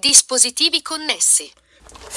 Dispositivi connessi.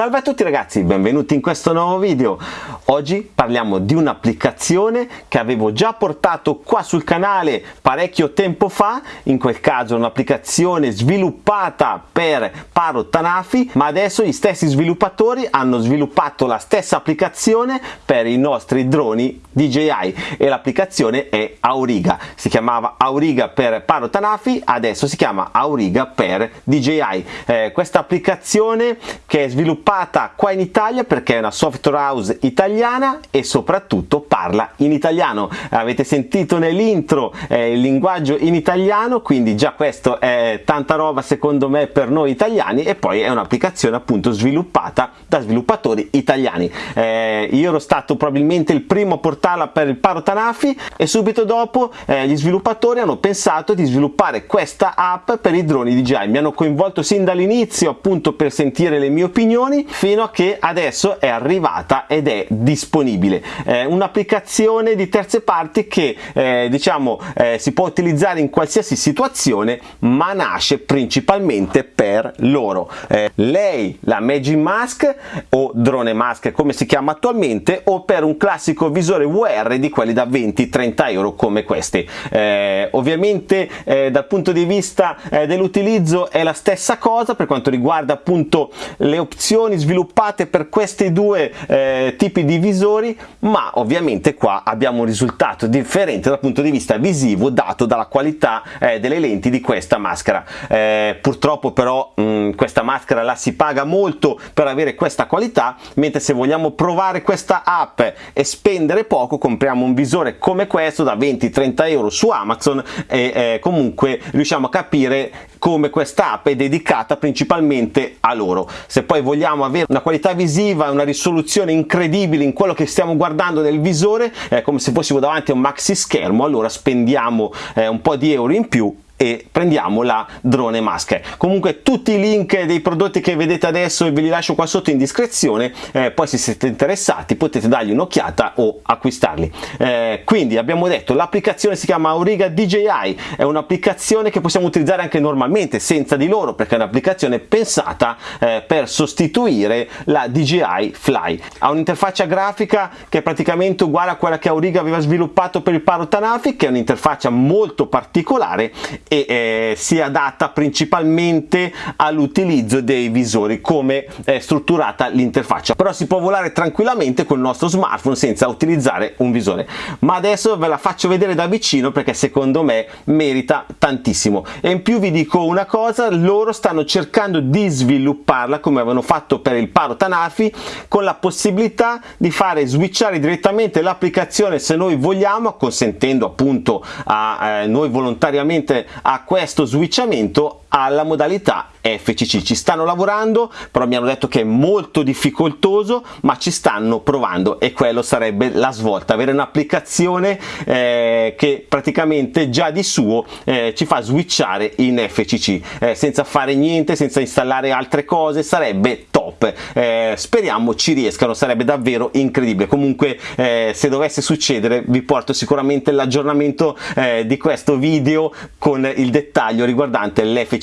Salve a tutti ragazzi, benvenuti in questo nuovo video. Oggi parliamo di un'applicazione che avevo già portato qua sul canale parecchio tempo fa, in quel caso un'applicazione sviluppata per Paro Tanafi, ma adesso gli stessi sviluppatori hanno sviluppato la stessa applicazione per i nostri droni DJI e l'applicazione è Auriga. Si chiamava Auriga per Paro Tanafi, adesso si chiama Auriga per DJI. Eh, questa applicazione che è sviluppata sviluppata qua in Italia perché è una software house italiana e soprattutto parla in italiano. Avete sentito nell'intro eh, il linguaggio in italiano, quindi già questo è tanta roba secondo me per noi italiani e poi è un'applicazione appunto sviluppata da sviluppatori italiani. Eh, io ero stato probabilmente il primo a portarla per il Paro Tanafi e subito dopo eh, gli sviluppatori hanno pensato di sviluppare questa app per i droni DJI. Mi hanno coinvolto sin dall'inizio appunto per sentire le mie opinioni funzioni fino a che adesso è arrivata ed è disponibile. Eh, un'applicazione di terze parti che eh, diciamo eh, si può utilizzare in qualsiasi situazione ma nasce principalmente per loro. Eh, lei la Magic Mask o drone mask come si chiama attualmente o per un classico visore VR di quelli da 20-30 euro come questi. Eh, ovviamente eh, dal punto di vista dell'utilizzo è la stessa cosa per quanto riguarda appunto le opzioni soluzioni sviluppate per questi due eh, tipi di visori ma ovviamente qua abbiamo un risultato differente dal punto di vista visivo dato dalla qualità eh, delle lenti di questa maschera. Eh, purtroppo però mh, mm, questa maschera la si paga molto per avere questa qualità mentre se vogliamo provare questa app e spendere poco compriamo un visore come questo da 20-30 euro su Amazon e eh, comunque riusciamo a capire come questa app è dedicata principalmente a loro. Se poi vogliamo avere una qualità visiva una risoluzione incredibile in quello che stiamo guardando nel visore eh, come se fossimo davanti a un maxi schermo allora spendiamo eh, un po' di euro in più e prendiamo la drone mask comunque tutti i link dei prodotti che vedete adesso ve li lascio qua sotto in descrizione eh, poi se siete interessati potete dargli un'occhiata o acquistarli. Eh, quindi abbiamo detto l'applicazione si chiama Auriga DJI è un'applicazione che possiamo utilizzare anche normalmente senza di loro perché è un'applicazione pensata eh, per sostituire la DJI Fly. Ha un'interfaccia grafica che è praticamente uguale a quella che Auriga aveva sviluppato per il Paro Tanafi che è un'interfaccia molto particolare e eh, si adatta principalmente all'utilizzo dei visori come è strutturata l'interfaccia. Però si può volare tranquillamente con il nostro smartphone senza utilizzare un visore. Ma adesso ve la faccio vedere da vicino perché secondo me merita tantissimo. E in più vi dico una cosa loro stanno cercando di svilupparla come avevano fatto per il Paro Tanafi con la possibilità di fare switchare direttamente l'applicazione se noi vogliamo consentendo appunto a eh, noi volontariamente a questo switchamento alla modalità FCC ci stanno lavorando però mi hanno detto che è molto difficoltoso ma ci stanno provando e quello sarebbe la svolta. Avere un'applicazione eh, che praticamente già di suo eh, ci fa switchare in FCC eh, senza fare niente senza installare altre cose sarebbe top. Eh, speriamo ci riescano sarebbe davvero incredibile. Comunque eh, se dovesse succedere vi porto sicuramente l'aggiornamento eh, di questo video con il dettaglio riguardante l'FCC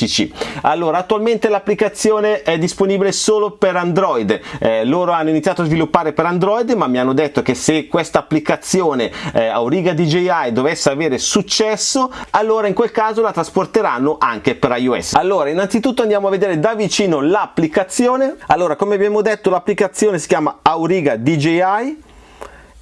allora attualmente l'applicazione è disponibile solo per Android. Eh, loro hanno iniziato a sviluppare per Android ma mi hanno detto che se questa applicazione eh, Auriga DJI dovesse avere successo allora in quel caso la trasporteranno anche per iOS. Allora innanzitutto andiamo a vedere da vicino l'applicazione. Allora come abbiamo detto l'applicazione si chiama Auriga DJI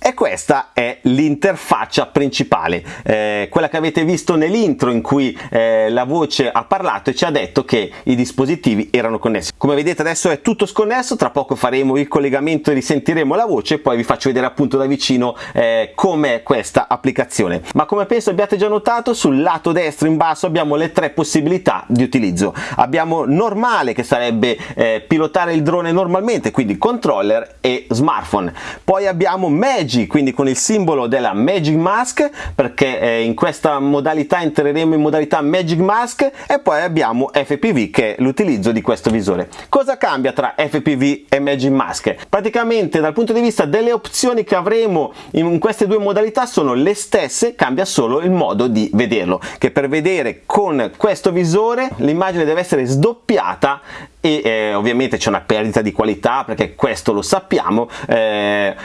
e questa è l'interfaccia principale eh, quella che avete visto nell'intro in cui eh, la voce ha parlato e ci ha detto che i dispositivi erano connessi. Come vedete adesso è tutto sconnesso tra poco faremo il collegamento e risentiremo la voce e poi vi faccio vedere appunto da vicino eh, com'è questa applicazione. Ma come penso abbiate già notato sul lato destro in basso abbiamo le tre possibilità di utilizzo. Abbiamo normale che sarebbe eh, pilotare il drone normalmente quindi controller e smartphone. Poi abbiamo magic quindi con il simbolo della Magic Mask perché eh, in questa modalità entreremo in modalità Magic Mask e poi abbiamo FPV che è l'utilizzo di questo visore. Cosa cambia tra FPV e Magic Mask? Praticamente dal punto di vista delle opzioni che avremo in queste due modalità sono le stesse, cambia solo il modo di vederlo che per vedere con questo visore l'immagine deve essere sdoppiata e eh, ovviamente c'è una perdita di qualità perché questo lo sappiamo eh,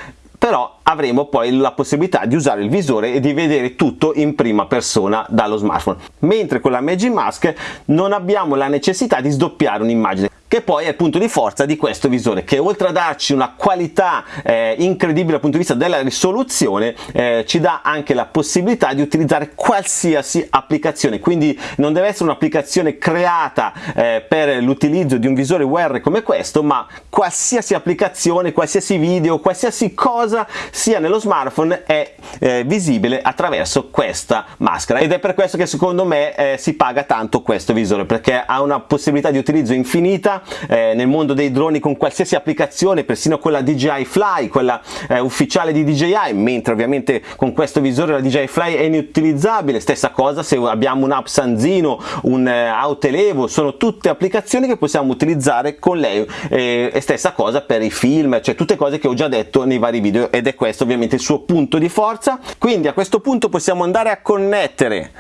però avremo poi la possibilità di usare il visore e di vedere tutto in prima persona dallo smartphone. Mentre con la Magic Mask non abbiamo la necessità di sdoppiare un'immagine che poi è il punto di forza di questo visore che oltre a darci una qualità eh, incredibile dal punto di vista della risoluzione eh, ci dà anche la possibilità di utilizzare qualsiasi applicazione. Quindi non deve essere un'applicazione creata eh, per l'utilizzo di un visore VR come questo ma qualsiasi applicazione qualsiasi video qualsiasi cosa sia nello smartphone è eh, visibile attraverso questa maschera. Ed è per questo che secondo me eh, si paga tanto questo visore perché ha una possibilità di utilizzo infinita eh, nel mondo dei droni con qualsiasi applicazione, persino quella DJI Fly, quella eh, ufficiale di DJI, mentre ovviamente con questo visore la DJI Fly è inutilizzabile, stessa cosa se abbiamo un Sanzino, un eh, Autelevo, sono tutte applicazioni che possiamo utilizzare con lei eh, e stessa cosa per i film, cioè tutte cose che ho già detto nei vari video ed è questo ovviamente il suo punto di forza, quindi a questo punto possiamo andare a connettere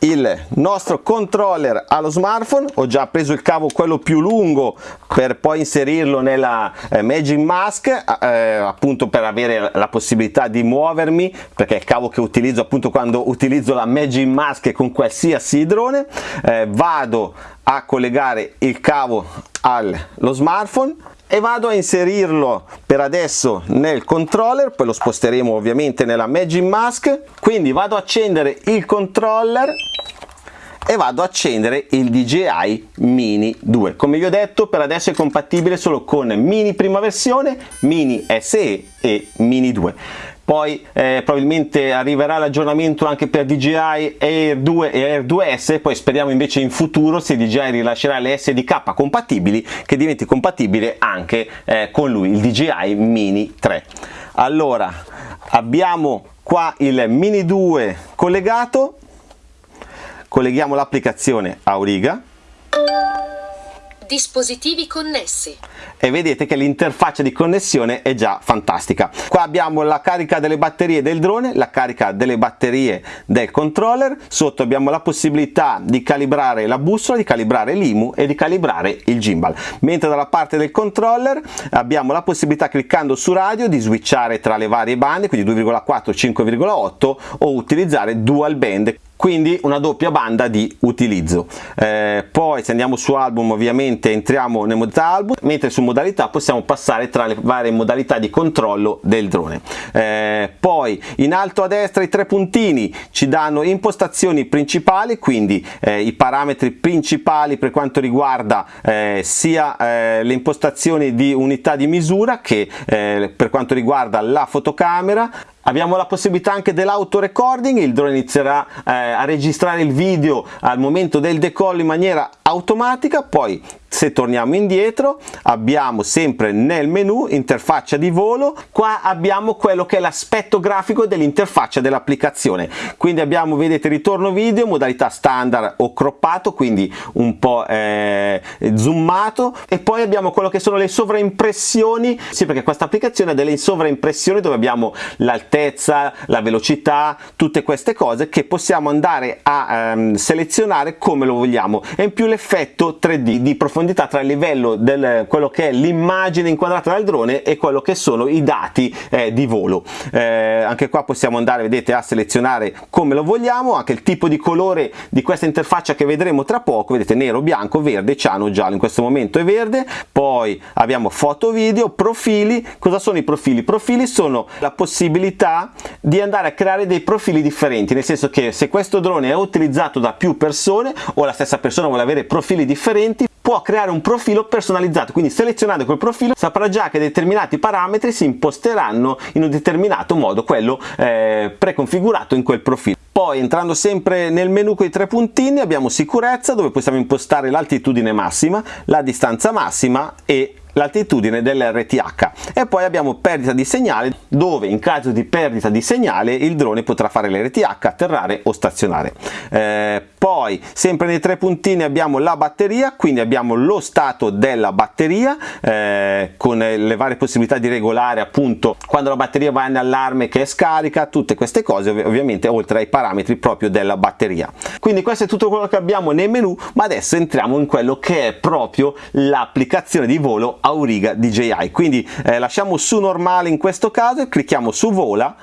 il nostro controller allo smartphone. Ho già preso il cavo quello più lungo per poi inserirlo nella eh, Magic Mask eh, appunto per avere la possibilità di muovermi perché è il cavo che utilizzo appunto quando utilizzo la Magic Mask con qualsiasi drone. Eh, vado a collegare il cavo allo smartphone e vado a inserirlo per adesso nel controller poi lo sposteremo ovviamente nella Magic Mask. Quindi vado a accendere il controller e vado a accendere il DJI Mini 2 come vi ho detto per adesso è compatibile solo con Mini prima versione, Mini SE e Mini 2 poi eh, probabilmente arriverà l'aggiornamento anche per DJI Air 2 e Air 2S poi speriamo invece in futuro se DJI rilascerà le SDK compatibili che diventi compatibile anche eh, con lui il DJI Mini 3 allora abbiamo qua il Mini 2 collegato. Colleghiamo l'applicazione Auriga Dispositivi connessi. E vedete che l'interfaccia di connessione è già fantastica. Qua abbiamo la carica delle batterie del drone, la carica delle batterie del controller, sotto abbiamo la possibilità di calibrare la bussola, di calibrare l'IMU e di calibrare il gimbal. Mentre dalla parte del controller abbiamo la possibilità cliccando su radio di switchare tra le varie bande, quindi 2,4 5,8 o utilizzare dual band quindi una doppia banda di utilizzo. Eh, poi se andiamo su album ovviamente entriamo nel modalità album. Mentre su modalità possiamo passare tra le varie modalità di controllo del drone. Eh, poi in alto a destra i tre puntini ci danno impostazioni principali quindi eh, i parametri principali per quanto riguarda eh, sia eh, le impostazioni di unità di misura che eh, per quanto riguarda la fotocamera Abbiamo la possibilità anche dell'auto recording, il drone inizierà eh, a registrare il video al momento del decollo in maniera automatica, poi se torniamo indietro abbiamo sempre nel menu interfaccia di volo. Qua abbiamo quello che è l'aspetto grafico dell'interfaccia dell'applicazione. Quindi abbiamo vedete ritorno video modalità standard o croppato quindi un po' eh, zoomato. E poi abbiamo quello che sono le sovraimpressioni. Sì perché questa applicazione ha delle sovraimpressioni dove abbiamo l'altezza la velocità tutte queste cose che possiamo andare a ehm, selezionare come lo vogliamo. E in più l'effetto 3D di profondità profondità tra il livello del quello che è l'immagine inquadrata dal drone e quello che sono i dati eh, di volo. Eh, anche qua possiamo andare vedete a selezionare come lo vogliamo anche il tipo di colore di questa interfaccia che vedremo tra poco. Vedete nero bianco verde ciano giallo. In questo momento è verde. Poi abbiamo foto video profili. Cosa sono i profili? Profili sono la possibilità di andare a creare dei profili differenti nel senso che se questo drone è utilizzato da più persone o la stessa persona vuole avere profili differenti può creare un profilo personalizzato quindi selezionando quel profilo saprà già che determinati parametri si imposteranno in un determinato modo quello eh, preconfigurato in quel profilo. Poi entrando sempre nel menu con i tre puntini abbiamo sicurezza dove possiamo impostare l'altitudine massima la distanza massima e l'altitudine dell'RTH e poi abbiamo perdita di segnale dove in caso di perdita di segnale il drone potrà fare l'RTH, atterrare o stazionare. Eh, poi sempre nei tre puntini abbiamo la batteria quindi abbiamo lo stato della batteria eh, con le varie possibilità di regolare appunto quando la batteria va in allarme che è scarica tutte queste cose ovviamente oltre ai parametri proprio della batteria quindi questo è tutto quello che abbiamo nei menu ma adesso entriamo in quello che è proprio l'applicazione di volo Auriga DJI quindi eh, lasciamo su normale in questo caso e clicchiamo su vola.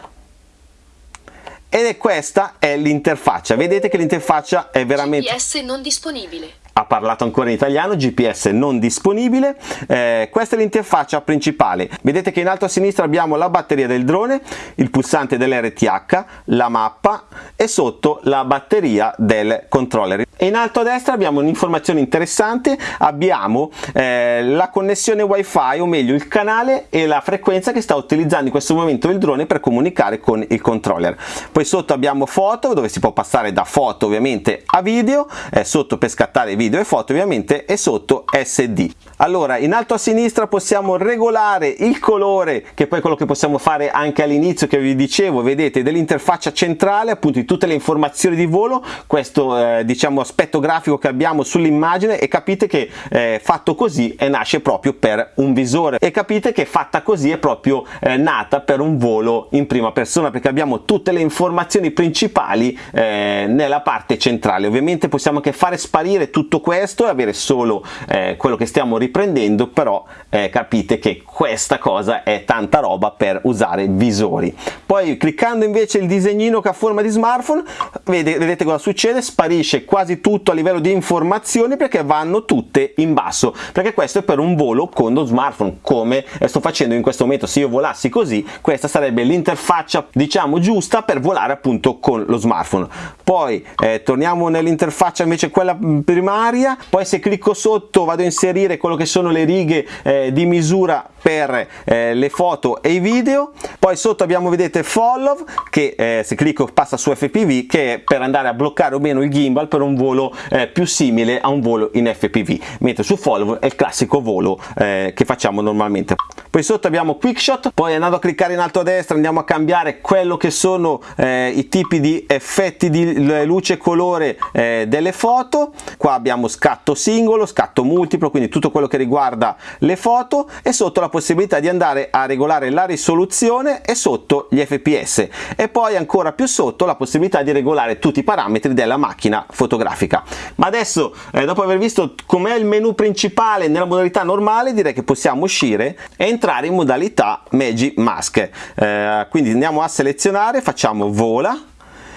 Ed è questa è l'interfaccia. Vedete che l'interfaccia è veramente GPS non disponibile ha parlato ancora in italiano, GPS non disponibile, eh, questa è l'interfaccia principale, vedete che in alto a sinistra abbiamo la batteria del drone, il pulsante dell'RTH, la mappa e sotto la batteria del controller. In alto a destra abbiamo un'informazione interessante, abbiamo eh, la connessione wifi o meglio il canale e la frequenza che sta utilizzando in questo momento il drone per comunicare con il controller. Poi sotto abbiamo foto dove si può passare da foto ovviamente a video, eh, sotto per scattare video video e foto ovviamente e sotto SD. Allora in alto a sinistra possiamo regolare il colore che poi è quello che possiamo fare anche all'inizio che vi dicevo vedete dell'interfaccia centrale appunto di tutte le informazioni di volo questo eh, diciamo aspetto grafico che abbiamo sull'immagine e capite che eh, fatto così e nasce proprio per un visore e capite che fatta così è proprio eh, nata per un volo in prima persona perché abbiamo tutte le informazioni principali eh, nella parte centrale ovviamente possiamo anche fare sparire tutto tutto questo e avere solo eh, quello che stiamo riprendendo però eh, capite che questa cosa è tanta roba per usare visori. Poi cliccando invece il disegnino che ha forma di smartphone vedete, vedete cosa succede? Sparisce quasi tutto a livello di informazioni perché vanno tutte in basso perché questo è per un volo con lo smartphone come sto facendo in questo momento. Se io volassi così questa sarebbe l'interfaccia diciamo giusta per volare appunto con lo smartphone. Poi eh, torniamo nell'interfaccia invece quella primaria primaria. Poi se clicco sotto vado a inserire quello che sono le righe eh, di misura per eh, le foto e i video. Poi sotto abbiamo vedete follow che eh, se clicco passa su FPV che è per andare a bloccare o meno il gimbal per un volo eh, più simile a un volo in FPV mentre su follow è il classico volo eh, che facciamo normalmente. Poi sotto abbiamo quick shot poi andando a cliccare in alto a destra andiamo a cambiare quello che sono eh, i tipi di effetti di luce e colore eh, delle foto. Qua abbiamo scatto singolo scatto multiplo quindi tutto quello che riguarda le foto. E sotto la possibilità di andare a regolare la risoluzione e sotto gli fps e poi ancora più sotto la possibilità di regolare tutti i parametri della macchina fotografica. Ma adesso eh, dopo aver visto com'è il menu principale nella modalità normale direi che possiamo uscire e entrare in modalità Magic Mask. Eh, quindi andiamo a selezionare facciamo vola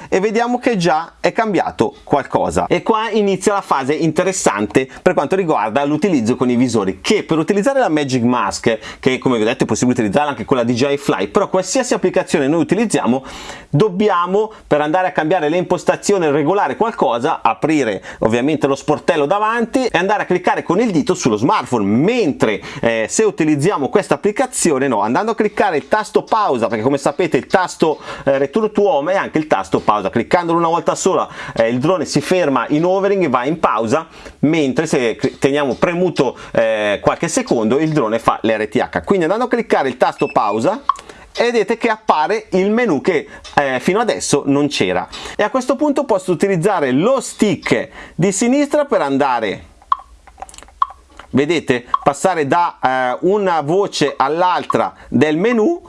e vediamo che già è cambiato qualcosa. E qua inizia la fase interessante per quanto riguarda l'utilizzo con i visori che per utilizzare la Magic Mask che come vi ho detto è possibile utilizzare anche con la DJI Fly però qualsiasi applicazione noi utilizziamo dobbiamo per andare a cambiare le impostazioni regolare qualcosa aprire ovviamente lo sportello davanti e andare a cliccare con il dito sullo smartphone. Mentre eh, se utilizziamo questa applicazione no andando a cliccare il tasto pausa perché come sapete il tasto eh, return to home è anche il tasto pausa pausa. Cliccandolo una volta sola eh, il drone si ferma in overing e va in pausa mentre se teniamo premuto eh, qualche secondo il drone fa l'RTH quindi andando a cliccare il tasto pausa vedete che appare il menu che eh, fino adesso non c'era. E a questo punto posso utilizzare lo stick di sinistra per andare vedete passare da eh, una voce all'altra del menu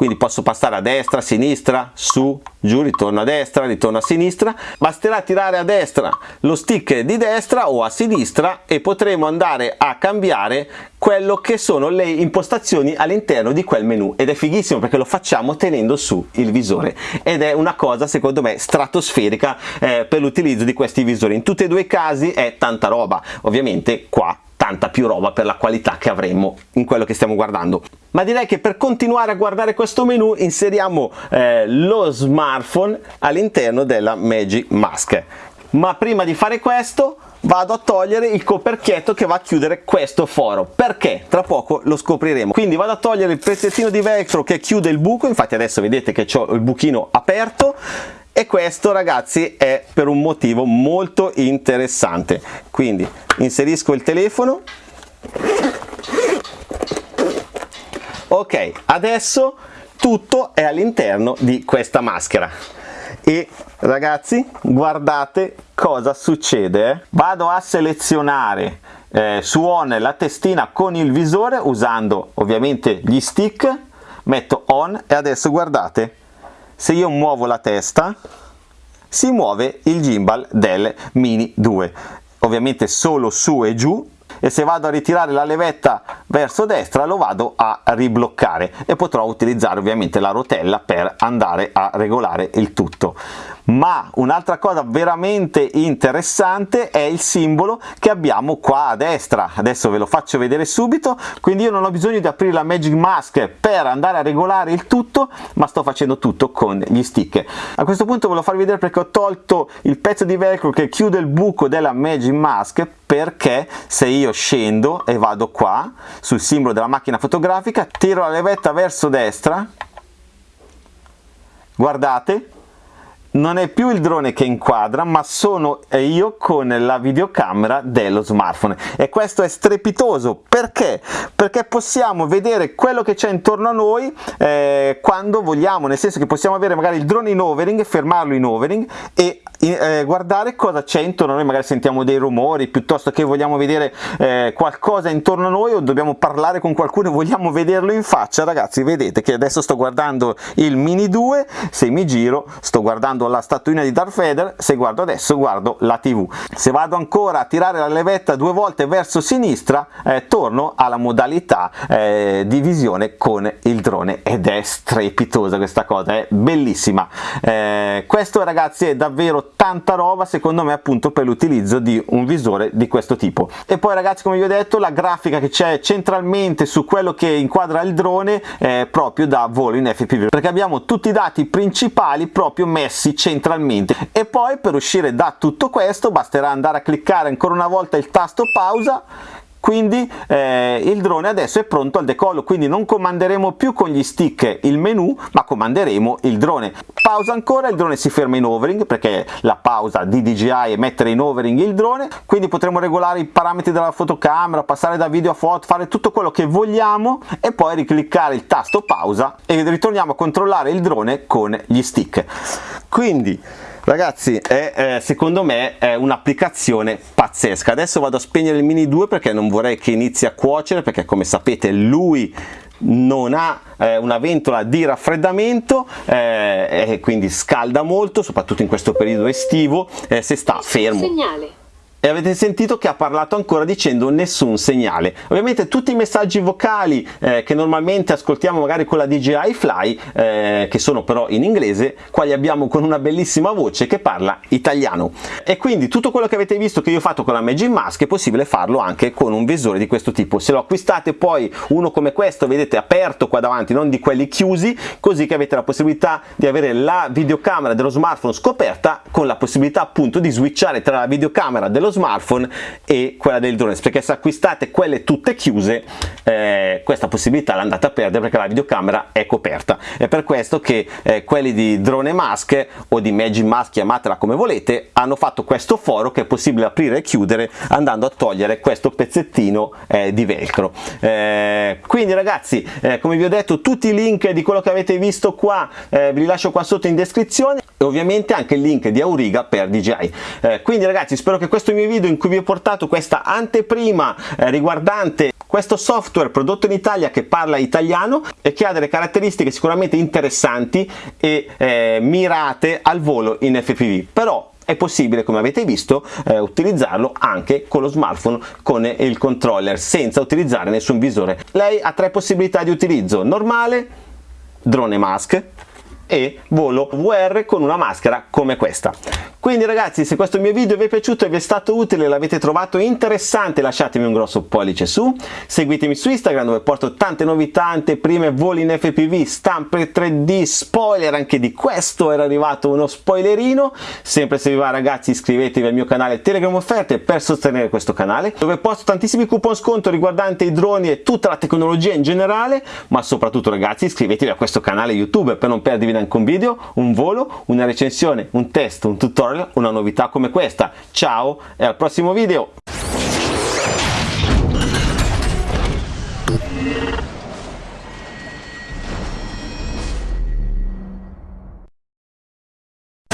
quindi posso passare a destra, a sinistra, su, giù, ritorno a destra, ritorno a sinistra, basterà tirare a destra lo stick di destra o a sinistra e potremo andare a cambiare quello che sono le impostazioni all'interno di quel menu. Ed è fighissimo perché lo facciamo tenendo su il visore. Ed è una cosa secondo me stratosferica eh, per l'utilizzo di questi visori. In tutti e due i casi è tanta roba. Ovviamente qua tanta più roba per la qualità che avremo in quello che stiamo guardando. Ma direi che per continuare a guardare questo menu inseriamo eh, lo smartphone all'interno della Magic Mask. Ma prima di fare questo vado a togliere il coperchietto che va a chiudere questo foro. Perché? Tra poco lo scopriremo. Quindi vado a togliere il pezzettino di velcro che chiude il buco. Infatti adesso vedete che ho il buchino aperto e questo ragazzi è per un motivo molto interessante. Quindi inserisco il telefono. Ok adesso tutto è all'interno di questa maschera. E ragazzi guardate cosa succede eh? vado a selezionare eh, su on la testina con il visore usando ovviamente gli stick. Metto on e adesso guardate se io muovo la testa si muove il gimbal del mini 2 ovviamente solo su e giù e se vado a ritirare la levetta verso destra lo vado a ribloccare e potrò utilizzare ovviamente la rotella per andare a regolare il tutto ma un'altra cosa veramente interessante è il simbolo che abbiamo qua a destra. Adesso ve lo faccio vedere subito. Quindi io non ho bisogno di aprire la Magic Mask per andare a regolare il tutto ma sto facendo tutto con gli stick. A questo punto ve lo farvi vedere perché ho tolto il pezzo di velcro che chiude il buco della Magic Mask perché se io scendo e vado qua sul simbolo della macchina fotografica tiro la levetta verso destra. Guardate non è più il drone che inquadra ma sono io con la videocamera dello smartphone. E questo è strepitoso. Perché? Perché possiamo vedere quello che c'è intorno a noi eh, quando vogliamo nel senso che possiamo avere magari il drone in overing fermarlo in overing e eh, guardare cosa c'è intorno a noi magari sentiamo dei rumori piuttosto che vogliamo vedere eh, qualcosa intorno a noi o dobbiamo parlare con qualcuno e vogliamo vederlo in faccia ragazzi vedete che adesso sto guardando il mini 2 se mi giro sto guardando la statuina di Darth Vader, se guardo adesso guardo la TV. Se vado ancora a tirare la levetta due volte verso sinistra, eh, torno alla modalità eh, di visione con il drone ed è strepitosa questa cosa, è bellissima. Eh, questo ragazzi è davvero tanta roba secondo me appunto per l'utilizzo di un visore di questo tipo. E poi ragazzi come vi ho detto la grafica che c'è centralmente su quello che inquadra il drone è proprio da volo in FPV perché abbiamo tutti i dati principali proprio messi centralmente e poi per uscire da tutto questo basterà andare a cliccare ancora una volta il tasto pausa quindi eh, il drone adesso è pronto al decollo quindi non comanderemo più con gli stick il menu ma comanderemo il drone. Pausa ancora il drone si ferma in overing perché la pausa di DJI è mettere in overing il drone quindi potremo regolare i parametri della fotocamera passare da video a foto fare tutto quello che vogliamo e poi ricliccare il tasto pausa e ritorniamo a controllare il drone con gli stick. Quindi ragazzi è, eh, secondo me è un'applicazione pazzesca. Adesso vado a spegnere il mini 2 perché non vorrei che inizi a cuocere perché come sapete lui non ha eh, una ventola di raffreddamento eh, e quindi scalda molto soprattutto in questo periodo estivo eh, se sta fermo. segnale e avete sentito che ha parlato ancora dicendo nessun segnale. Ovviamente tutti i messaggi vocali eh, che normalmente ascoltiamo magari con la DJI Fly eh, che sono però in inglese qua li abbiamo con una bellissima voce che parla italiano. E quindi tutto quello che avete visto che io ho fatto con la Magic Mask è possibile farlo anche con un visore di questo tipo. Se lo acquistate poi uno come questo vedete aperto qua davanti non di quelli chiusi così che avete la possibilità di avere la videocamera dello smartphone scoperta con la possibilità appunto di switchare tra la videocamera dello smartphone e quella del drone. Perché se acquistate quelle tutte chiuse eh, questa possibilità l'andate a perdere perché la videocamera è coperta. È per questo che eh, quelli di drone mask o di magic mask chiamatela come volete hanno fatto questo foro che è possibile aprire e chiudere andando a togliere questo pezzettino eh, di velcro. Eh, quindi ragazzi eh, come vi ho detto tutti i link di quello che avete visto qua eh, vi lascio qua sotto in descrizione e ovviamente anche il link di Auriga per DJI quindi ragazzi spero che questo mio video in cui vi ho portato questa anteprima eh, riguardante questo software prodotto in Italia che parla italiano e che ha delle caratteristiche sicuramente interessanti e eh, mirate al volo in FPV però è possibile come avete visto eh, utilizzarlo anche con lo smartphone con il controller senza utilizzare nessun visore. Lei ha tre possibilità di utilizzo. Normale drone mask e volo VR con una maschera come questa. Quindi ragazzi se questo mio video vi è piaciuto e vi è stato utile l'avete trovato interessante lasciatemi un grosso pollice su. Seguitemi su Instagram dove porto tante novità anteprime voli in FPV stampe 3D spoiler anche di questo era arrivato uno spoilerino. Sempre se vi va ragazzi iscrivetevi al mio canale Telegram offerte per sostenere questo canale dove posto tantissimi coupon sconto riguardanti i droni e tutta la tecnologia in generale. Ma soprattutto ragazzi iscrivetevi a questo canale YouTube per non perdervi neanche un video un volo una recensione un test un tutorial una novità come questa. Ciao e al prossimo video!